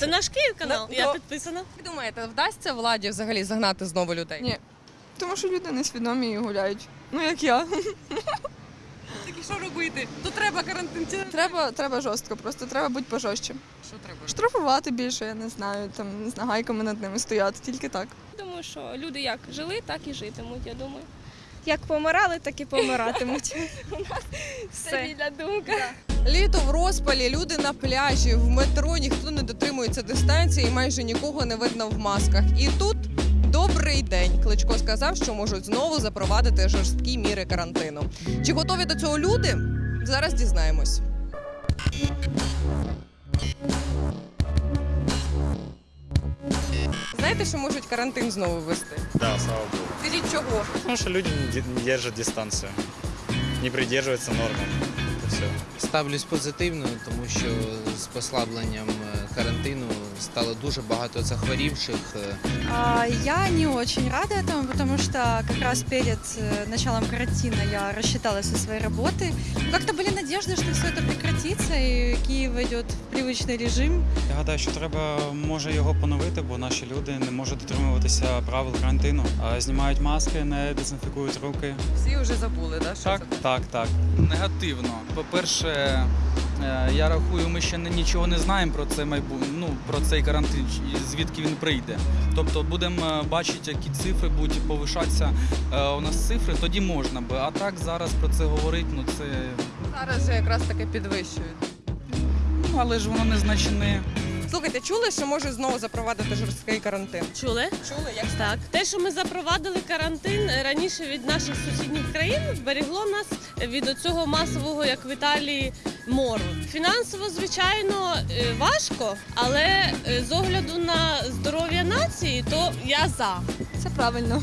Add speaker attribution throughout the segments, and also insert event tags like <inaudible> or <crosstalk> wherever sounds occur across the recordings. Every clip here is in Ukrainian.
Speaker 1: Це наш Київ канал.
Speaker 2: Ну,
Speaker 1: Я
Speaker 2: ну.
Speaker 1: підписана.
Speaker 2: Як думаєте, вдасться владі взагалі загнати знову людей?
Speaker 3: Ні. Тому що люди несвідомі і гуляють. Ну як я. <laughs>
Speaker 2: Так і що робити? То треба карантин.
Speaker 3: Треба, треба жорстко, просто треба бути пожорстче.
Speaker 2: Що треба?
Speaker 3: Штрафувати більше, я не знаю, там з нагайками над ними стояти, тільки так.
Speaker 4: Думаю, що люди як жили, так і житимуть, я думаю. Як помирали, так і помиратимуть. <laughs> У нас стабільна думка.
Speaker 2: Літо в розпалі, люди на пляжі, в метро ніхто не дотримується дистанції і майже нікого не видно в масках. І тут добрий день. Кличко сказав, що можуть знову запровадити жорсткі міри карантину. Чи готові до цього люди? Зараз дізнаємось. Знаєте, що можуть карантин знову ввести?
Speaker 5: Да, слава богу.
Speaker 2: Скажіть чого?
Speaker 5: Потому что люди не де- не держат дистанцию, не придерживаются нормам. Все.
Speaker 6: Ставлюсь позитивно, тому що з послабленням е, карантину стало дуже багато захворівших. е,
Speaker 7: А, Я не очень рада этому, потому что как раз перед э, началом карантина я рассчиталась со своей работы. Ну, Как-то были надежды, что все это прекратится и Киев войдет в привычный режим.
Speaker 8: Я гадаю, що треба може його поновити, бо наші люди не можуть дотримуватися правил карантину. А, Знімають маски, не дезінфікують руки.
Speaker 2: Всі вже забули, да? що
Speaker 8: Так,
Speaker 2: це?
Speaker 8: так, так.
Speaker 9: Негативно. По-перше, е, я рахую, ми ще нічого не знаємо про це майбу... ну про цей карантин, звідки він прийде. Тобто будемо е, бачити, які цифри будуть повишатися е, у нас цифри, тоді можна би. А так зараз про це говорити, ну це
Speaker 2: Зараз же якраз таки підвищують.
Speaker 9: ну але ж воно незначне.
Speaker 2: Слухайте, чули, що можуть знову запровадити жорсткий карантин?
Speaker 1: Чули?
Speaker 2: Чули, як
Speaker 1: Так, те, що ми запровадили карантин раніше від наших сусідніх країн, зберегло нас від цього масового, як в Італії, мору. Фінансово, звичайно, е, важко, але е, з огляду на здоров'я нації, то я за.
Speaker 3: Це правильно.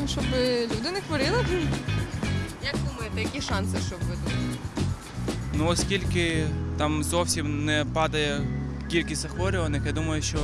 Speaker 3: Ну, щоб люди не хворіли.
Speaker 2: Як думаєте, які шанси, щоб ви тут?
Speaker 10: Ну, оскільки там зовсім не падає кількість захворюваних, я думаю, що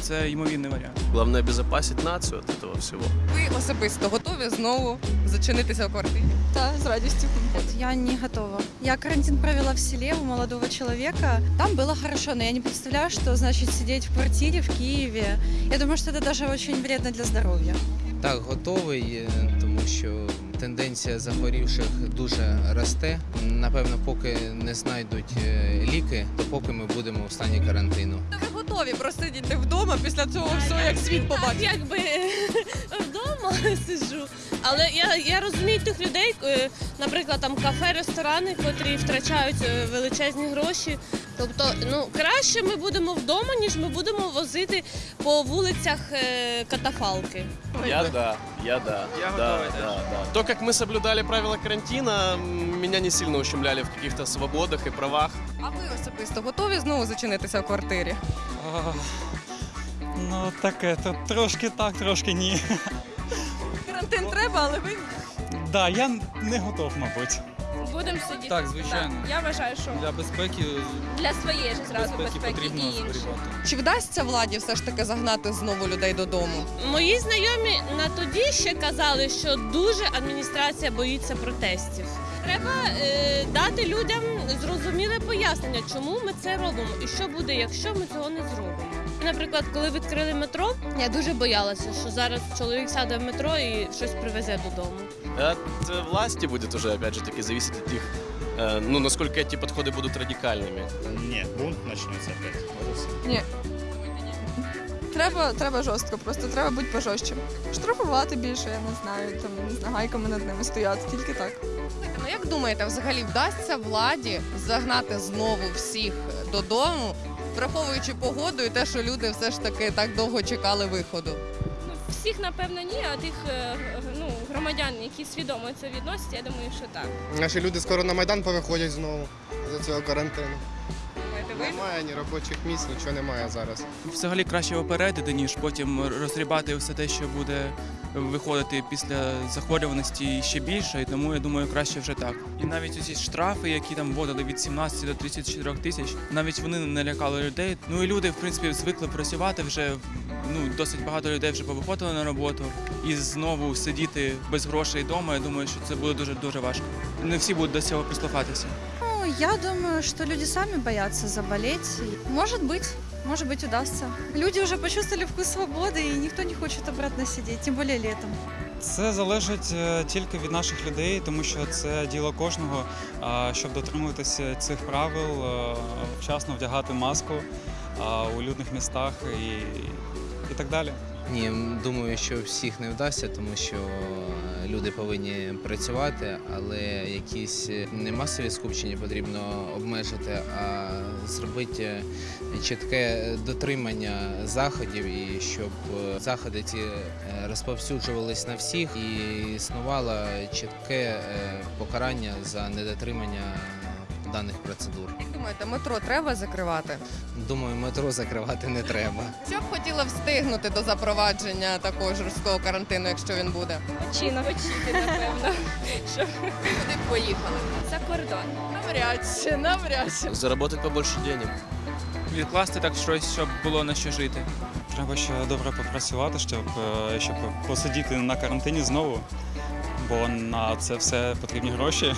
Speaker 10: це ймовірний варіант.
Speaker 11: Главное обезопасить нацию от этого всего.
Speaker 2: Ви особисто готові знову зачинитися в квартирі?
Speaker 3: Та з радістю.
Speaker 7: Нет, я не готова. Я карантин провела в селе у молодого человека. Там было хорошо, но я не представляю, что значит сидеть в квартире в Киеве. Я думаю, что это даже очень вредно для здоровья.
Speaker 6: Так, готовий, е, тому що тенденція захворівших дуже росте. Напевно, поки не знайдуть е, ліки, то поки ми будемо в стані карантину.
Speaker 2: Ви готові просидіти вдома після цього всього, як світ побачить?
Speaker 1: Якби <laughs> вдома <laughs> сиджу. Але я, я розумію тих людей, е, наприклад, там кафе, ресторани, котрі втрачають е, величезні гроші. Тобто, ну краще ми будемо вдома, ніж ми будемо возити по вулицях е, катафалки.
Speaker 11: Я да, я да.
Speaker 10: Я
Speaker 11: да, да, да. То, как мы соблюдали правила карантина, м, меня не сильно ущемляли в каких-то свободах и правах.
Speaker 2: А ви особисто готові знову зачинитися в квартирі?
Speaker 8: А, Ну, таке, то трошки так, трошки ні.
Speaker 2: Карантин треба, але ви
Speaker 8: Да, я не готов, мабуть.
Speaker 4: Будемо сидіти.
Speaker 9: Так, звичайно.
Speaker 4: Так. Я вважаю, що
Speaker 9: Для безпеки,
Speaker 4: для своєї ж зразу
Speaker 9: безпеки
Speaker 4: безпеки, і інших.
Speaker 2: чи вдасться владі все ж таки загнати знову людей додому?
Speaker 1: Мої знайомі на тоді ще казали, що дуже адміністрація боїться протестів. Треба е, дати людям зрозуміле пояснення, чому ми це робимо і що буде, якщо ми цього не зробимо. Наприклад, коли відкрили метро, я дуже боялася, що зараз чоловік сяде в метро і щось привезе додому.
Speaker 11: От э, власти будет уже, опять же таки, зависеть от их, э, ну, насколько эти подходы будут радикальными.
Speaker 5: Нет, бунт начнется опять. Вот и всё.
Speaker 3: Треба, треба жорстко, просто треба бути пожорстче. Штрафувати більше, я не знаю, там з нагайками над ними стояти, тільки так.
Speaker 2: Ну як думаєте, взагалі вдасться владі загнати знову всіх додому, враховуючи погоду і те, що люди все ж таки так довго чекали виходу?
Speaker 4: Ну, всіх, напевно, ні, а тих е, ну, громадян, які свідомо це відносять, я думаю, що так.
Speaker 12: Наші люди скоро на Майдан повиходять знову за цього карантину. Немає ні робочих місць, нічого немає зараз.
Speaker 10: Взагалі краще опередити, ніж потім розрібати все те, що буде виходити після захворюваності ще більше, і тому я думаю, краще вже так. І навіть усі штрафи, які там вводили від 17 до 34 тисяч, навіть вони не лякали людей. Ну і люди, в принципі, звикли працювати вже. Ну, досить багато людей вже повиходили на роботу, і знову сидіти без грошей вдома. Я думаю, що це буде дуже дуже важко. Не всі будуть до цього прислухатися.
Speaker 7: Ну, Я думаю, что люди сами боятся заболеть. Может быть, может быть удастся. Люди уже почувствовали вкус свободы, и никто не хочет обратно сидеть, тем более летом.
Speaker 8: Це залежить е, тільки від наших людей, тому що це діло кожного, а, щоб дотримуватися цих правил, е, вчасно вдягати маску а, у людних містах і, і так далі.
Speaker 6: Ні, думаю, що всіх не вдасться, тому що е, люди повинні працювати, але якісь е, не масові скупчення потрібно обмежити, а зробити е, чітке дотримання заходів і щоб заходи ці розповсюджувались на всіх і існувало чітке покарання за недотримання даних процедур.
Speaker 2: Як думаєте, метро треба закривати?
Speaker 6: Думаю, метро закривати не треба.
Speaker 2: Що б хотіла встигнути до запровадження такого жорсткого карантину, якщо він буде?
Speaker 4: Чи навчити, напевно, <laughs>
Speaker 2: Куди б поїхали?
Speaker 4: за кордон.
Speaker 2: Навряд чи, навряд чи.
Speaker 11: Заработать побольше денег.
Speaker 10: Відкласти так щось, щоб було на що жити.
Speaker 8: Треба ще добре попрацювати, щоб, е, щоб посидіти на карантині знову, бо на це все потрібні гроші.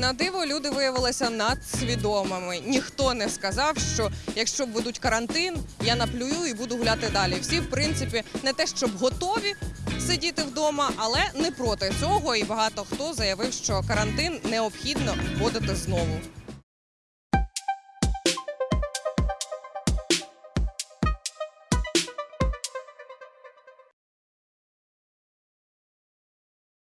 Speaker 2: На диво люди виявилися надсвідомими. Ніхто не сказав, що якщо будуть карантин, я наплюю і буду гуляти далі. Всі, в принципі, не те, щоб готові сидіти вдома, але не проти цього. І багато хто заявив, що карантин необхідно вводити знову.